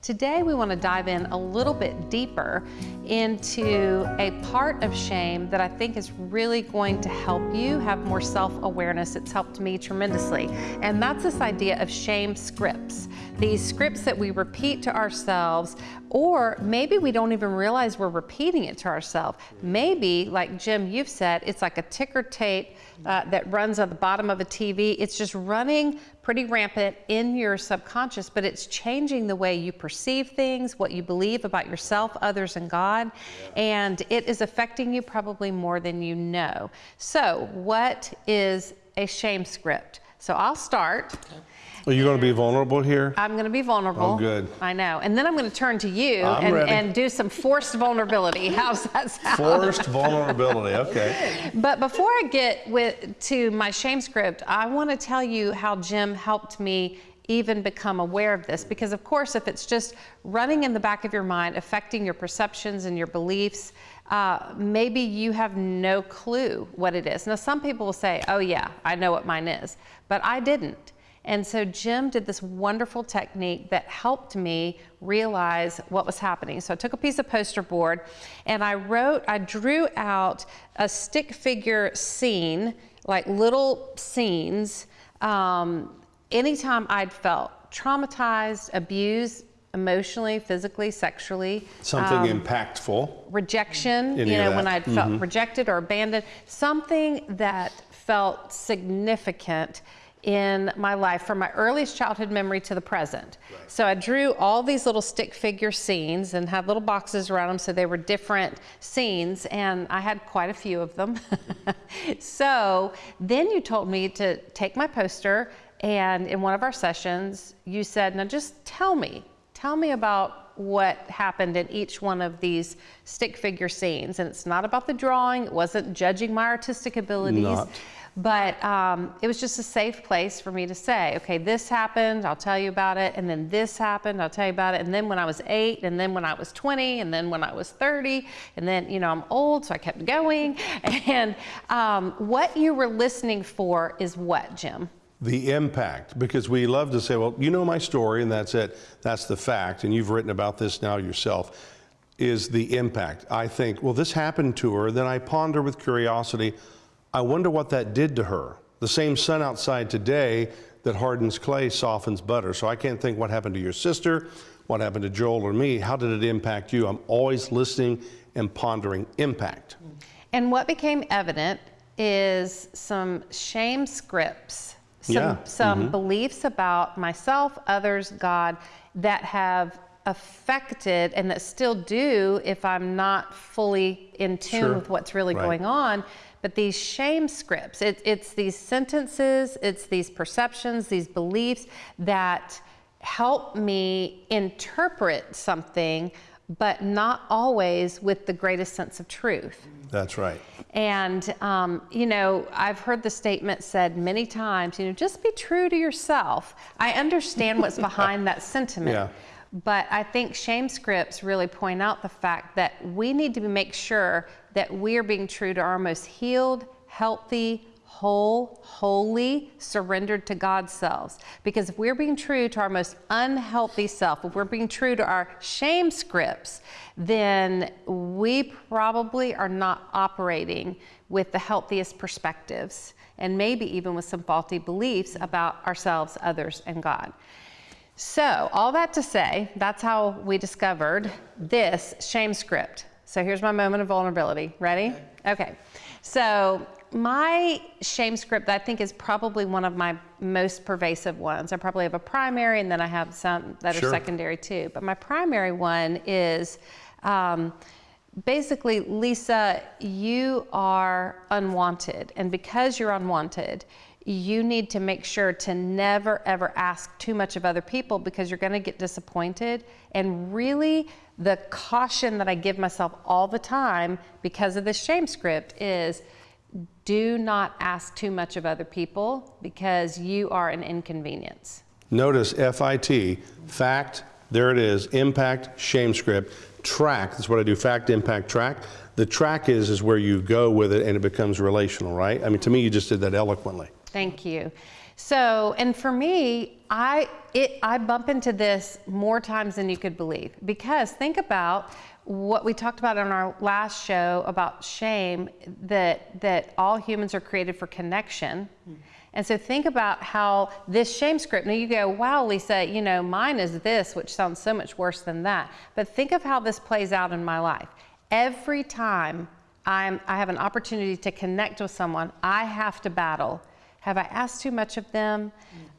Today we want to dive in a little bit deeper into a part of shame that I think is really going to help you have more self-awareness. It's helped me tremendously. And that's this idea of shame scripts. These scripts that we repeat to ourselves or maybe we don't even realize we're repeating it to ourselves. Maybe, like Jim, you've said, it's like a ticker tape uh, that runs on the bottom of a TV. It's just running pretty rampant in your subconscious, but it's changing the way you perceive things, what you believe about yourself, others, and God. Yeah. And it is affecting you probably more than you know. So, what is a shame script? So, I'll start. Okay. Are you going to be vulnerable here? I'm going to be vulnerable. Oh, good. I know. And then I'm going to turn to you and, and, do some forced vulnerability. How's that sound? Forced vulnerability. Okay. But before I get with to my shame script, I want to tell you how Jim helped me even become aware of this because of course if it's just running in the back of your mind affecting your perceptions and your beliefs uh, maybe you have no clue what it is now some people will say oh yeah i know what mine is but i didn't and so Jim did this wonderful technique that helped me realize what was happening. So I took a piece of poster board and I wrote, I drew out a stick figure scene, like little scenes, um, anytime I'd felt traumatized, abused, emotionally, physically, sexually. Something um, impactful. Rejection, Any you know, when I'd felt mm -hmm. rejected or abandoned. Something that felt significant in my life from my earliest childhood memory to the present. Right. So I drew all these little stick figure scenes and had little boxes around them so they were different scenes and I had quite a few of them. so then you told me to take my poster and in one of our sessions you said, now just tell me, tell me about what happened in each one of these stick figure scenes. And it's not about the drawing, it wasn't judging my artistic abilities. Not but um, it was just a safe place for me to say, okay, this happened, I'll tell you about it, and then this happened, I'll tell you about it, and then when I was eight, and then when I was 20, and then when I was 30, and then, you know, I'm old, so I kept going. And um, what you were listening for is what, Jim? The impact, because we love to say, well, you know my story, and that's it, that's the fact, and you've written about this now yourself, is the impact. I think, well, this happened to her, then I ponder with curiosity, I wonder what that did to her. The same sun outside today that hardens clay softens butter. So I can't think what happened to your sister, what happened to Joel or me, how did it impact you? I'm always listening and pondering impact. And what became evident is some shame scripts, some, yeah. some mm -hmm. beliefs about myself, others, God, that have affected and that still do if I'm not fully in tune sure. with what's really right. going on but these shame scripts, it, it's these sentences, it's these perceptions, these beliefs that help me interpret something, but not always with the greatest sense of truth. That's right. And, um, you know, I've heard the statement said many times, you know, just be true to yourself. I understand what's behind that sentiment. Yeah. But I think shame scripts really point out the fact that we need to make sure that we're being true to our most healed, healthy, whole, wholly surrendered to God's selves. Because if we're being true to our most unhealthy self, if we're being true to our shame scripts, then we probably are not operating with the healthiest perspectives and maybe even with some faulty beliefs about ourselves, others, and God. So all that to say, that's how we discovered this shame script. So here's my moment of vulnerability. Ready? Okay. So my shame script, I think, is probably one of my most pervasive ones. I probably have a primary, and then I have some that sure. are secondary too. But my primary one is um, basically, Lysa, you are unwanted. And because you're unwanted, you need to make sure to never ever ask too much of other people because you're going to get disappointed. And really, the caution that I give myself all the time because of this shame script is do not ask too much of other people because you are an inconvenience. Notice FIT, fact, there it is, impact, shame script, track, that's what I do, fact, impact, track. The track is, is where you go with it and it becomes relational, right? I mean, to me, you just did that eloquently. Thank you. So, and for me, I it I bump into this more times than you could believe because think about what we talked about on our last show about shame that that all humans are created for connection. Hmm. And so think about how this shame script, now you go, wow, Lysa, you know, mine is this, which sounds so much worse than that. But think of how this plays out in my life. Every time I'm, I have an opportunity to connect with someone, I have to battle. Have I asked too much of them?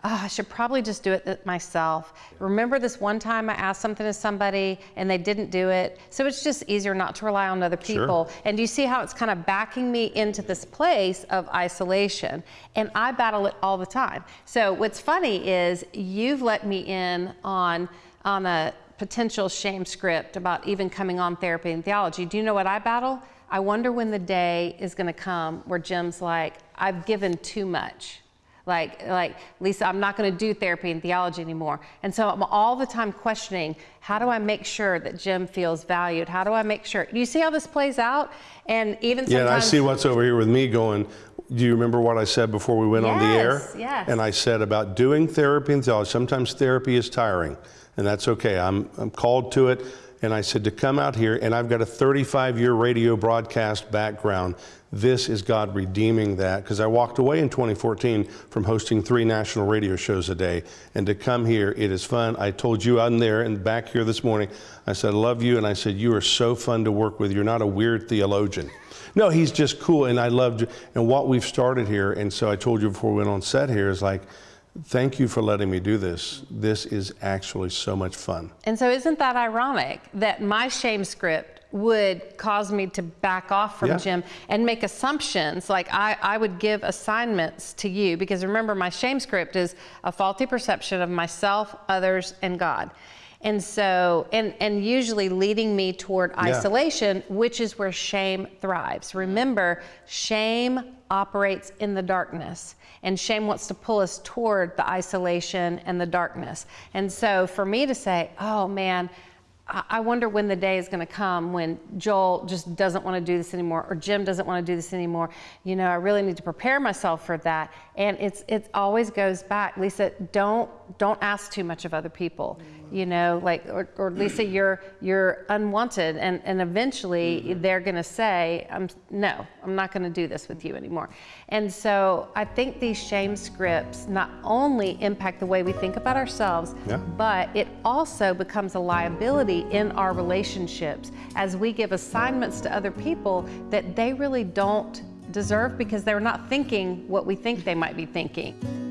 Oh, I should probably just do it myself. Remember this one time I asked something to somebody and they didn't do it? So it's just easier not to rely on other people. Sure. And do you see how it's kind of backing me into this place of isolation. And I battle it all the time. So what's funny is you've let me in on, on a potential shame script about even coming on therapy and theology. Do you know what I battle? I wonder when the day is going to come where Jim's like, I've given too much. Like, like Lysa, I'm not going to do therapy and theology anymore. And so I'm all the time questioning, how do I make sure that Jim feels valued? How do I make sure? Do you see how this plays out? And even Yeah, and I see what's over here with me going, do you remember what I said before we went on the air? Yes, yes. And I said about doing therapy and theology, sometimes therapy is tiring, and that's okay. I'm, I'm called to it. And I said to come out here, and I've got a 35 year radio broadcast background. This is God redeeming that because I walked away in 2014 from hosting three national radio shows a day. And to come here, it is fun. I told you I'm there and back here this morning, I said, I love you. And I said, You are so fun to work with. You're not a weird theologian. No, he's just cool. And I loved and what we've started here. And so I told you before we went on set here is like, Thank you for letting me do this. This is actually so much fun. And so, isn't that ironic that my shame script would cause me to back off from Yeah. Jim and make assumptions? Like, I, I would give assignments to you because remember, my shame script is a faulty perception of myself, others, and God. And so, and, and usually leading me toward isolation, which is where shame thrives. Remember, shame operates in the darkness, and shame wants to pull us toward the isolation and the darkness. And so, for me to say, oh man, I wonder when the day is going to come when Joel just doesn't want to do this anymore, or Jim doesn't want to do this anymore. You know, I really need to prepare myself for that. And it's it always goes back, Lysa. Don't don't ask too much of other people. You know, like or, or Lysa, you're you're unwanted, and and eventually mm-hmm. they're going to say, I'm no, I'm not going to do this with you anymore. And so I think these shame scripts not only impact the way we think about ourselves, Yeah. but it also becomes a liability in our relationships as we give assignments to other people that they really don't deserve because they're not thinking what we think they might be thinking.